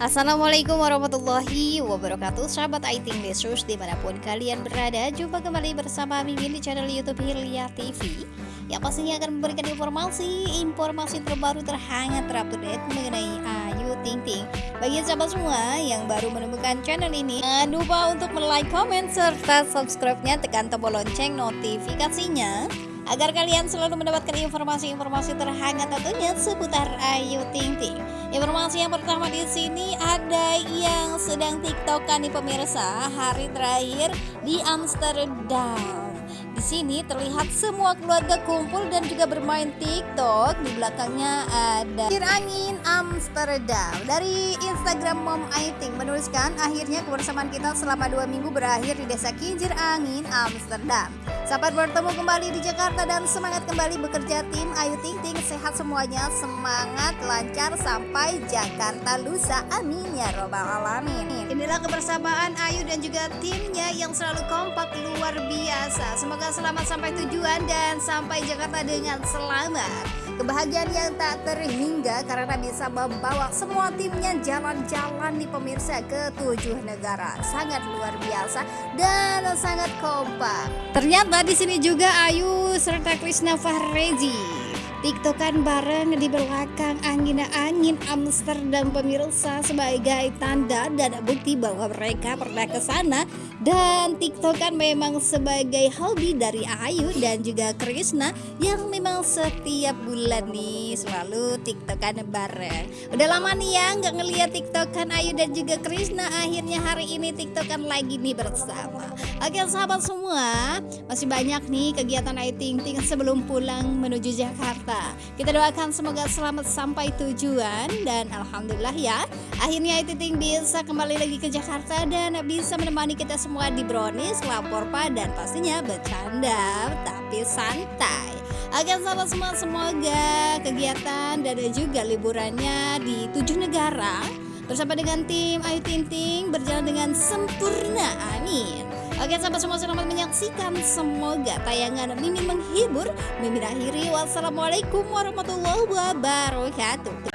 Assalamualaikum warahmatullahi wabarakatuh. Sahabat Aiting Lesus di mana pun kalian berada Jumpa kembali bersama Mimin di channel Youtube Hilya TV Yang pastinya akan memberikan informasi-informasi terbaru terhangat terupdate mengenai Ayu Ting Ting. Bagi sahabat semua yang baru menemukan channel ini Jangan lupa untuk like, comment, serta subscribe-nya. Tekan tombol lonceng notifikasinya agar kalian selalu mendapatkan informasi-informasi terhangat tentunya seputar Ayu Ting Ting. Informasi yang pertama di sini ada yang sedang tiktokan nih pemirsa hari terakhir di Amsterdam. Di sini terlihat semua keluarga kumpul dan juga bermain TikTok. Di belakangnya ada Kincir Angin Amsterdam. Dari Instagram Mom Aiting menuliskan akhirnya kebersamaan kita selama dua minggu berakhir di desa Kincir Angin Amsterdam. Sahabat bertemu kembali di Jakarta dan semangat kembali bekerja tim. Ayu Ting Ting sehat semuanya. Semangat lancar sampai Jakarta lusa. Amin ya robbal alamin. Inilah kebersamaan Ayu dan juga timnya yang selalu kompak luar biasa. Semoga selamat sampai tujuan dan sampai Jakarta dengan selamat. Kebahagiaan yang tak terhingga karena bisa membawa semua timnya jalan-jalan di pemirsa ke tujuh negara. Sangat luar biasa dan sangat kompak. Ternyata di sini juga Ayu serta Krishna Fahrezi tiktokan bareng di belakang angin-angin Amsterdam pemirsa sebagai tanda dan bukti bahwa mereka pernah ke sana. Dan tiktokan memang sebagai hobi dari Ayu dan juga Krisna yang memang setiap bulan nih selalu tiktokan bareng. Udah lama nih ya nggak ngeliat tiktokan Ayu dan juga Krisna akhirnya hari ini tiktokan lagi nih bersama. Oke sahabat semua masih banyak nih kegiatan Ayu Ting Ting sebelum pulang menuju Jakarta Jakarta. Kita doakan semoga selamat sampai tujuan dan alhamdulillah ya. Akhirnya Titing bisa kembali lagi ke Jakarta dan bisa menemani kita semua di Brownies, lapor dan pastinya bercanda tapi santai. Akan sama semua semoga kegiatan dan juga liburannya di tujuh negara bersama dengan tim Ayu Tinting berjalan dengan sempurna. Amin. Oke sahabat semua selamat menyaksikan. Semoga tayangan Mimin menghibur. Mimin akhiri. Wassalamualaikum warahmatullahi wabarakatuh.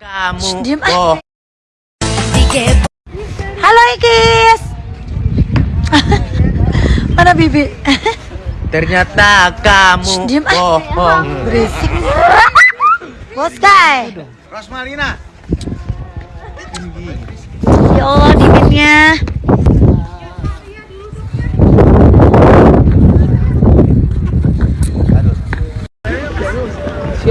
Kamu oh. Halo Ikis. Mana Bibi? Ternyata kamu Diam bohong Berisik. Bos Kai. Rosmalina. Ya Allah dinginnya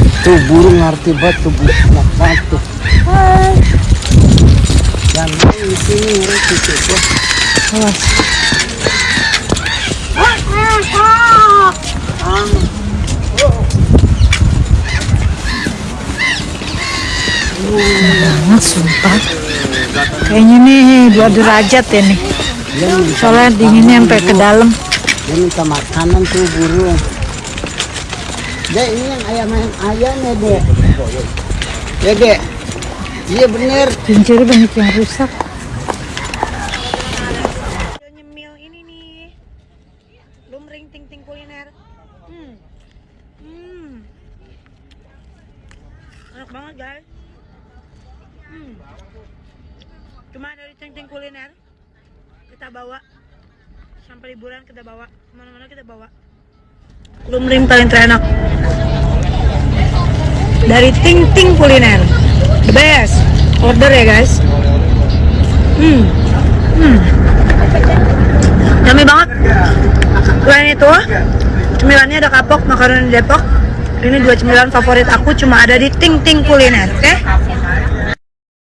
itu burung arti batu batu yang di sini itu awas banget sumpah kayaknya nih dua derajat ya nih soalnya dinginnya sampai ke dalam. Dia minta makanan tuh burung dek ini yang ayam ayam ayamnya dek. Ya dek. Iya bener. Kincir banyak yang rusak. Nyemil ini nih. Lumring ting ting kuliner. Hmm. Hmm. Enak banget guys. Hmm. cuma dari ting-ting kuliner kita bawa. Sampai liburan kita bawa. Ke mana-mana kita bawa. Lumring paling terenak. Dari ting-ting kuliner. The best. Order ya guys. Hmm. Hmm. Yummy banget. Selain itu cemilannya ada kapok makaroni depok. Ini dua cemilan favorit aku cuma ada di ting ting kuliner oke? okay?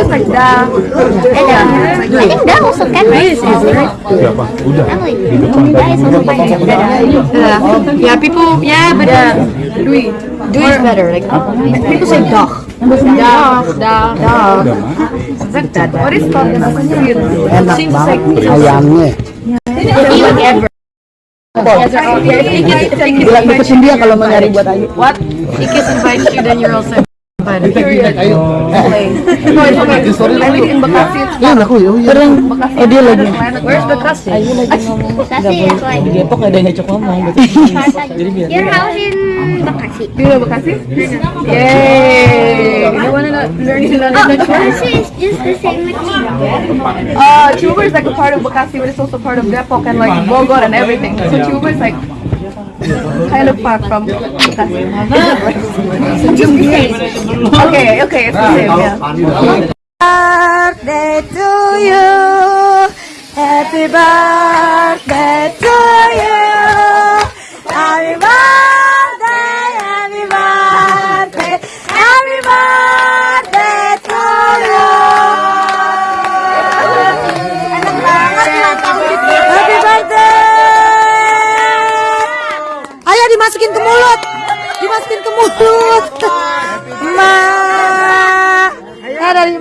is like da. I think that also can be Yeah, people. Yeah, but it. Do is better. Like people say dog. Ayamnya. Bilang deketin dia kalau mau nyari buat Ayu. What? Ikis invites you, then you're also invited. No, it's okay. I live in Bekasi. It's Ya aku ya. Bekasi. Oh, dia lagi. Where's Bekasi? Di Depok ada yang ngecok ngomong gitu. Jadi biar Your house in Bekasi. Know Bekasi? Yay! You wanna learn? Bekasi is just the same like Chiba. Uh, Chuba is like a part of Bekasi, but it's also part of Depok and like Bogor and everything. So Chuba is like kind of far from Bekasi. okay, okay, it's the same, yeah. birthday to you. Happy birthday to you.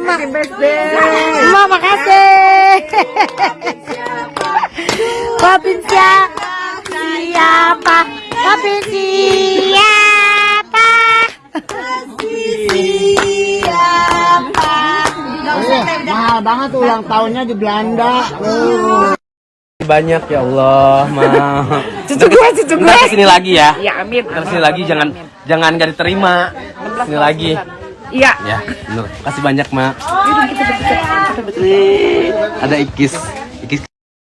Emak. Emak makasih. Papin siapa? Siapa? Papin siapa? Siapa? Mahal banget ulang tahunnya di Belanda. banyak ya Allah, ma. Cucu gue, cucu gue. Ke sini lagi ya. Iya, amin. Ke sini lagi jangan jangan gak diterima. Ke sini lagi. Iya. Ya, bener. Kasih banyak, Ma. Ada ikis. Ikis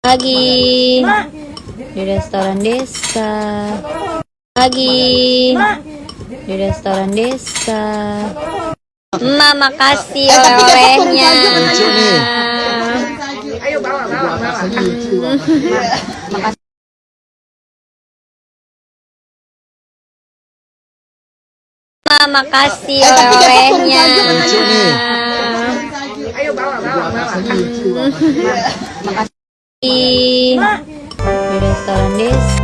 Lagi di restoran desa. Lagi di restoran desa. Mama kasih olehnya. Mama kasih olehnya. Di di restoran desa.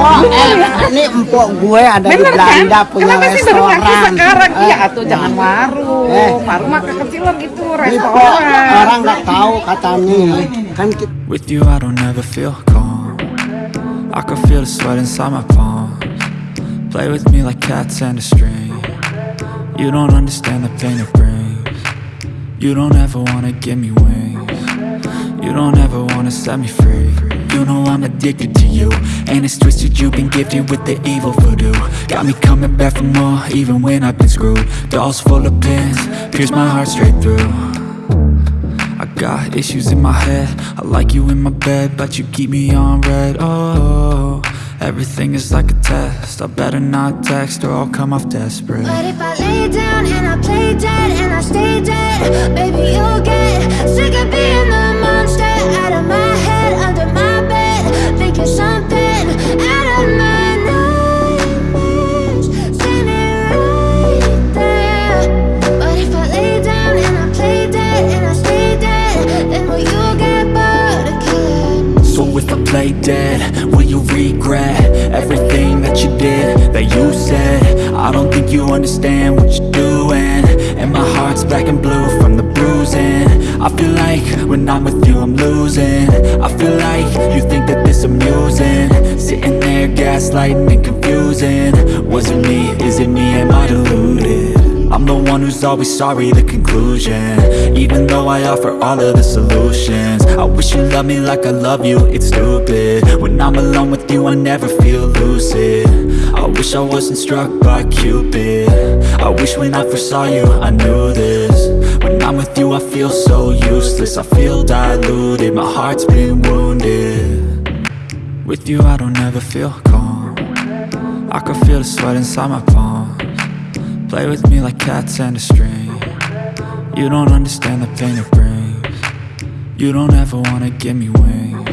Oh, eh, ini empok gue ada di Belanda punya Kenapa sih baru ngaku restoran. sekarang? Eh, Iya, tuh jangan warung. Eh. Warung mah kekecilan itu ini kok restoran. orang nggak tahu katanya With you, I don't ever feel calm. I can feel the sweat inside my palms. Play with me like cats and a string. You don't understand the pain it brings. You don't ever wanna give me wings. You don't ever wanna set me free. You know I'm addicted to you. And it's twisted, you've been gifted with the evil voodoo. Got me coming back for more, even when I've been screwed. Dolls full of pins, pierce my heart straight through. I got issues in my head. I like you in my bed But you keep me on red. Oh, everything is like a test. I better not text or I'll come off desperate. But if I lay down and I play dead and I stay dead, baby, you'll get Will you regret everything that you did That you said? I don't think you understand what you're doing. And my heart's black and blue from the bruising. I feel like when I'm with you I'm losing. I feel like you think that this amusing. Sitting there gaslighting and confusing. Was it me? Is it me? Am I one who's always sorry, the conclusion. Even though I offer all of the solutions I wish you loved me like I love you, it's stupid. When I'm alone with you I never feel lucid. I wish I wasn't struck by Cupid. I wish when I first saw you I knew this. When I'm with you I feel so useless. I feel diluted, my heart's been wounded. With you I don't ever feel calm. I can feel the sweat inside my palms Play with me like cats and a string. You don't understand the pain it brings. You don't ever wanna give me wings